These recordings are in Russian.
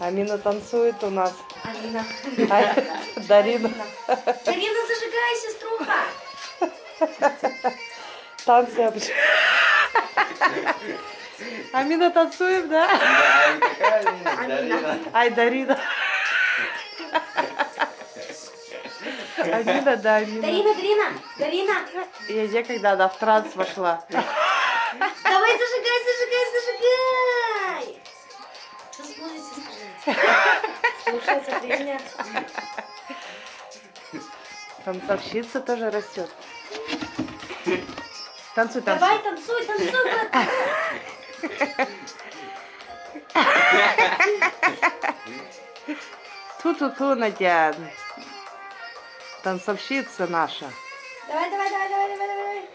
Амина танцует у нас. Алина. А, Дарина. Дарина, зажигай, сеструха. Танцы обж- Амина танцует, да? Дарина. Ай, Дарина. Амина, да, Амина. Дарина, Дарина, Дарина. Я где, когда она в транс вошла. Танцовщица тоже растет. Танцуй, танцуй. Давай, танцуй, танцуй. Ту-ту-ту, Надя. Танцовщица наша. Давай, давай, давай, давай, давай, давай.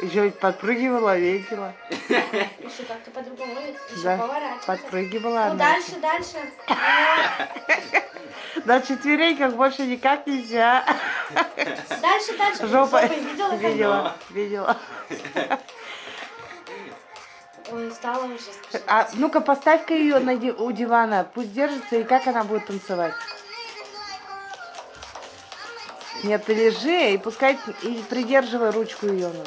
Еще ведь подпрыгивала, видела. Еще как-то по-другому. Еще Да, поворачивай. подпрыгивала Ну, она. дальше, дальше. На четвереньках больше никак нельзя. Дальше, дальше. Жопа. Видела? Видела, видела. Ой, устала уже, скажи. А ну-ка поставь-ка ее на у дивана, пусть держится, и как она будет танцевать? Нет, ты лежи и пускай и придерживай ручку ее. ну.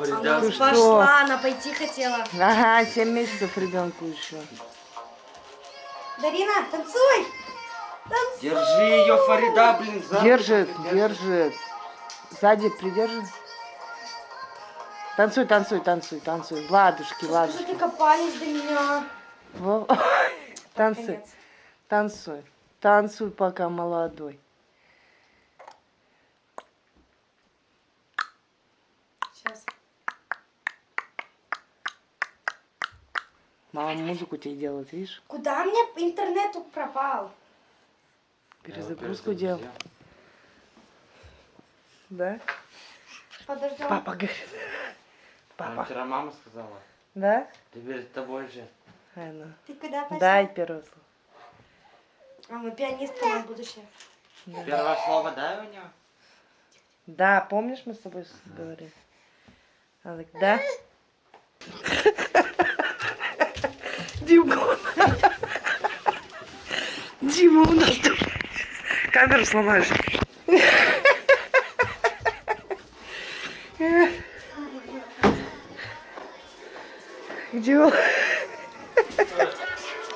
Фарида, Ты что? Пошла, она пойти хотела. Ага, 7 месяцев ребенку еще. Дарина, танцуй! Танцуй! Держи ее, Фарида, блин, за Держит, держит. Сзади придержи. Танцуй, танцуй, танцуй, танцуй. Ладушки, Скажи, ладушки. ты копались до меня. Во- Танцуй, танцуй. Танцуй, пока молодой. Сейчас. Мама музыку тебе делает, видишь? Куда мне интернет пропал? Перезагрузку делал. Да? Подожди. Папа говорит. Нам Папа. вчера мама сказала. Да? Теперь тобой же. Ай, ну. Ты куда пошла? Дай первое слово. А мы пианисты на будущее. Первое слово дай у него. Да, помнишь, мы с тобой с- говорили? Она говорит, да? Димка. Дима у нас тут. Камеру сломаешь. Где он?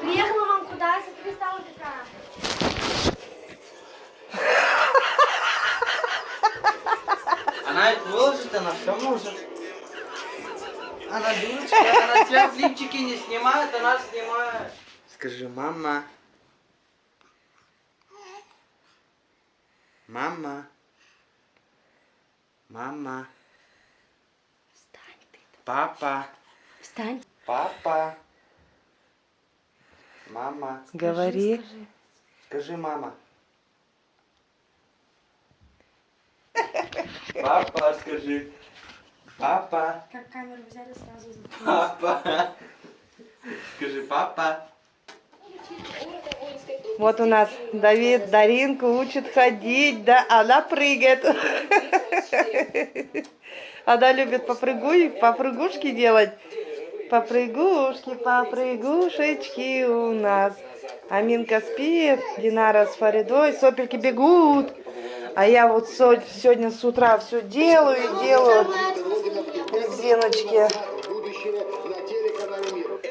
Приехала вам куда? Смотри, стала какая. Она это выложит, она все может. Она дурочка, она тебя в лифчике не снимает, она снимает. Скажи, мама. Мама. Мама. Встань ты. Папа. Встань. Папа. Мама. Говори. Скажи. Скажи, мама. Папа, скажи. Папа. Как камеру взяли сразу заткнулись. Папа. Скажи, папа. Вот у нас Давид Даринку учит ходить, да, она прыгает. Она любит попрыгуй, попрыгушки делать. Попрыгушки, попрыгушечки у нас. Аминка спит, Динара с Фаридой, сопельки бегут. А я вот сегодня с утра все делаю и делаю. Резиночки.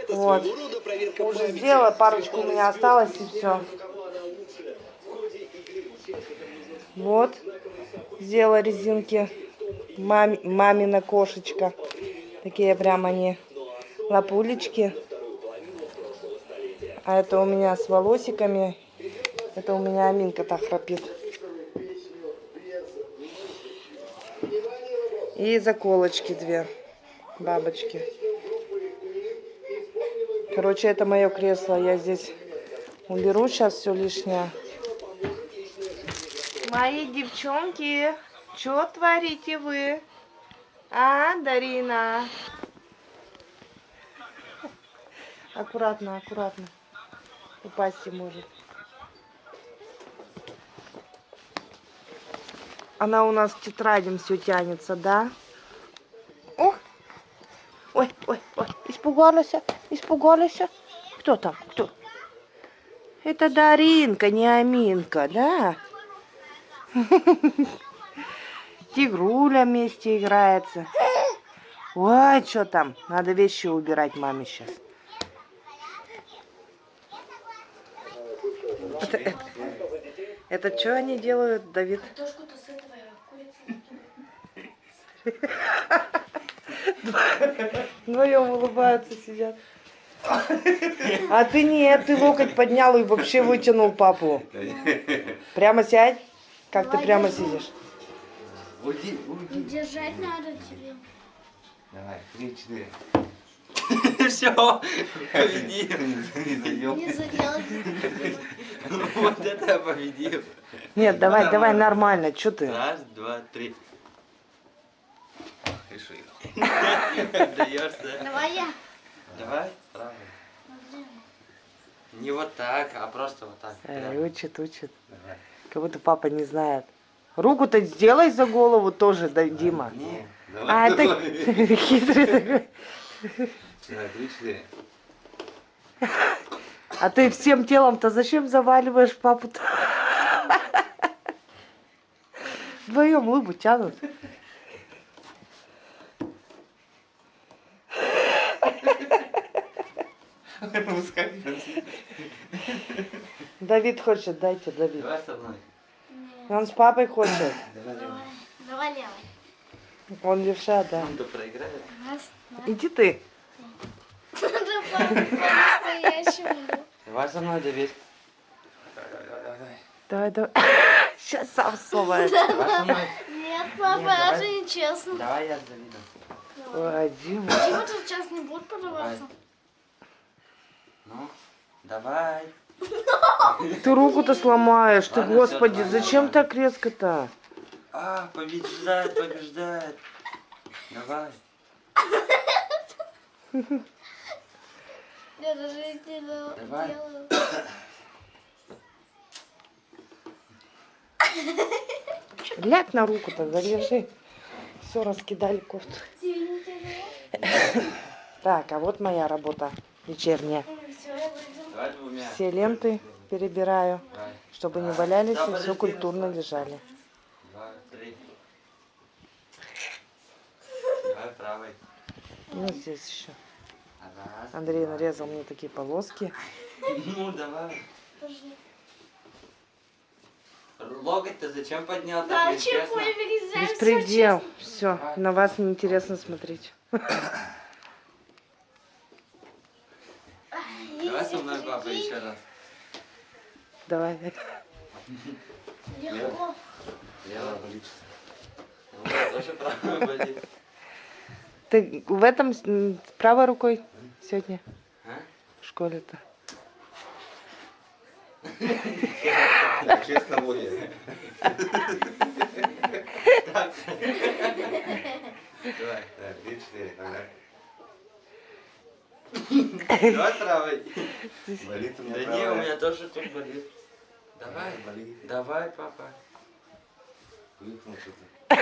Вот. Уже сделала, парочку у меня осталось и все. Вот. Сделала резинки. Мам, мамина кошечка. Такие прям они лапулечки. А это у меня с волосиками. Это у меня Аминка так храпит. И заколочки две. Бабочки. Короче, это мое кресло. Я здесь уберу сейчас все лишнее. Мои девчонки, что творите вы? А, Дарина? Аккуратно, аккуратно. Упасть может. Она у нас к тетрадям все тянется, да? Испугалась, Испугались? Кто там? Кто? Это Даринка, не Аминка, да? Тигруля вместе играется. Ой, что там? Надо вещи убирать маме сейчас. Это, это, это что они делают, Давид? Картошку-то с этого курицы. Вдвоем улыбаются, сидят. А ты нет, ты локоть поднял и вообще вытянул папу. Прямо сядь. Как ты прямо сидишь? Уйди, уйди. Держать надо тебе. Давай, три, четыре. Все, победил. Не задел. Не задел. Вот это я победил. Нет, давай, Ну, давай, нормально. нормально. Что ты? Раз, два, три. Даешься. Давай я. Давай, правильно. Не вот так, а просто вот так. Эй, учит, учит. Давай. Как будто папа не знает. Руку-то сделай за голову тоже, да, Дима. Не, А, давай. это хитрый такой. Давай. А ты всем телом-то зачем заваливаешь папу-то? Вдвоем лыбу тянут. Давид хочет, дайте Давид. Давай со мной. Он с папой хочет. Давай, Давай. Давай левой. Он левша, да. Кто проиграет? Иди ты. Да по-настоящему. Давай со мной, Давид. Давай, давай. Сейчас сам сломает. Нет, папа, давай. это нечестно. Давай я с Давидом. Ой, Дима. Дима тут сейчас не будет подаваться. Ну, давай. Ты руку-то сломаешь, ты, Ладно, господи, всё, зачем давай. так резко-то? А, побеждает, побеждает. Давай. Я даже не делаю. Давай. Ляг на руку тогда, лежи. Все, раскидали кофту. Так, а вот моя работа вечерняя. Все, я выйду. Давай двумя. Все ленты перебираю, чтобы не валялись и все культурно лежали. Ну, здесь еще. Андрей нарезал мне такие полоски. Ну, давай. Локоть-то зачем поднял? Да? Беспредел. Все, на вас неинтересно смотреть. Давай со мной, папа, еще раз. Давай. Легко. Лево болит. Вот, тоже правой болит. Ты в этом правой рукой сегодня А? в школе-то? Честно будет. Давай. Три, четыре. Ага. Давай правой. Болит у меня Да не, у меня тоже тут болит. Давай. Болит. Давай, папа. Выкнул что-то.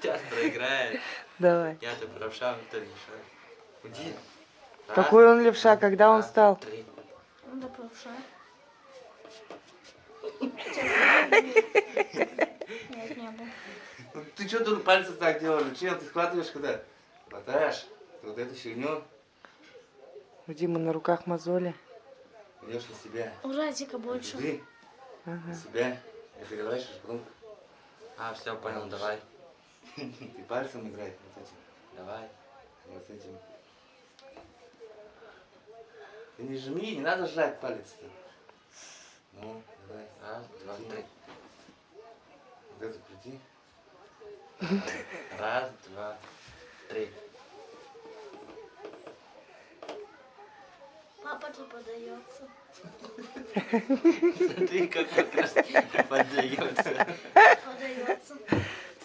Сейчас проиграет. Давай. Я-то правша, ты левша. Уйди. Какой он левша, когда он стал? Три. Надо правша. Нет, не было. Ну, Ты что тут пальцы так делаешь? Чем ты схватываешь когда? Хватаешь вот эту фигню, У Димы на руках мозоли. идешь на себя. У Радика больше. На Ага. себя. И переворачиваешь, потом А, все, понял, давай. ты пальцем играй вот этим. Давай. Вот этим. Ты не жми, не надо сжать палец-то. Ну, давай. Раз, два, три. Вот эту крути. Раз, два, три. Папа тут подается. Смотри, как как раз поддается. Подается.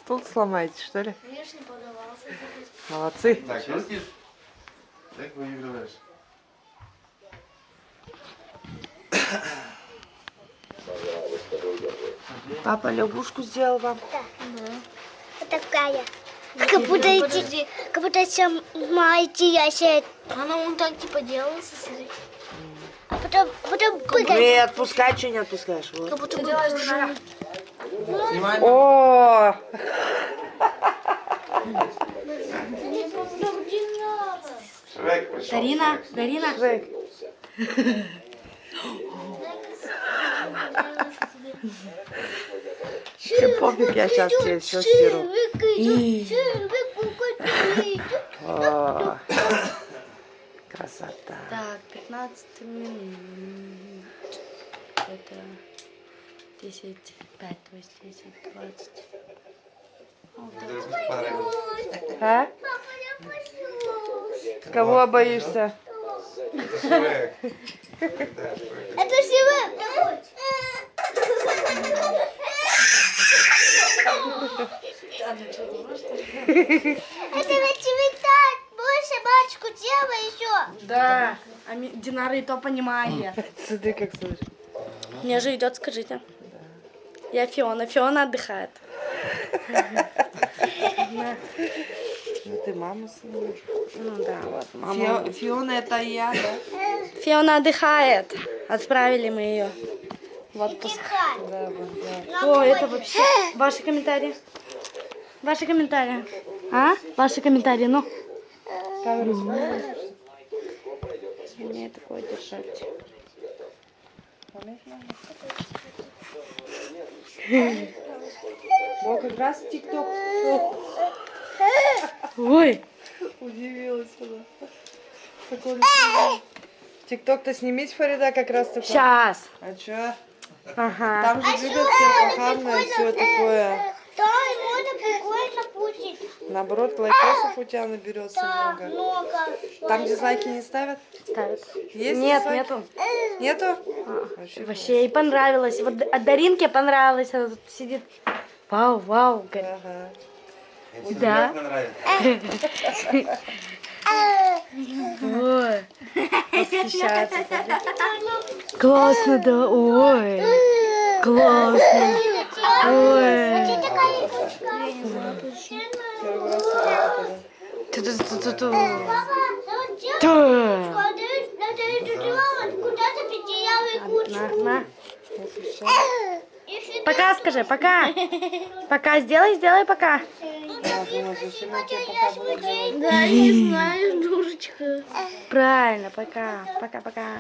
Стул сломаете, что ли? Видишь, не подавался. Молодцы. Так, видишь? Так выигрываешь. Папа лягушку сделал вам. Вот такая. Как будто эти, как будто сама идти, я себе Она он так типа делала, смотри. А потом, потом прыгай. Не отпускай, что не отпускаешь. Вот. Как будто бы пружина. Снимай. О, Шрек. Дарина, Дарина. Жек, тебе пофиг, я сейчас тебе все стиру. О, красота. Так, 15 минут. Это 10, 5, то есть 10, 20. Вдруг понравилось. А? Кого боишься? Это Север. Это ведь цветать. Больше бачку делай еще. Да, а Динара и то понимает. Смотри, как слышишь. Мне же идет, скажите. Я Фиона. Фиона отдыхает. Ну ты маму снимаешь. Ну да, вот мама. Фиона это я, да? Фиона отдыхает. Отправили мы ее в отпуск. Да, вот, да. О, это вообще... Ваши комментарии? Ваши комментарии. А? Ваши комментарии, ну. Камеру? Мне такое держать. Вот как раз ТикТок. Ой, Удивилась она. Такой ТикТок-то снимись, Фарида, как раз такой. сейчас. А чё? Ага. Там же все похабное, все такое. Да, и можно прикольно пустить. Наоборот, лайкосов у тебя наберется Да, много. много. Там дизлайки не ставят? Ставят. Есть Нет, дизлайки? нету. Нету? Вообще. Вообще ей понравилось. Вот от Даринке понравилось. Она тут сидит. Вау, вау. говорит. Ага. Да. Ой. Восхищается. Классно, да. Ой. Классно. Пока скажи, пока. Пока сделай, сделай пока. Да, пока делать? Да, не знаю, дурочка. Правильно, пока. Пока-пока.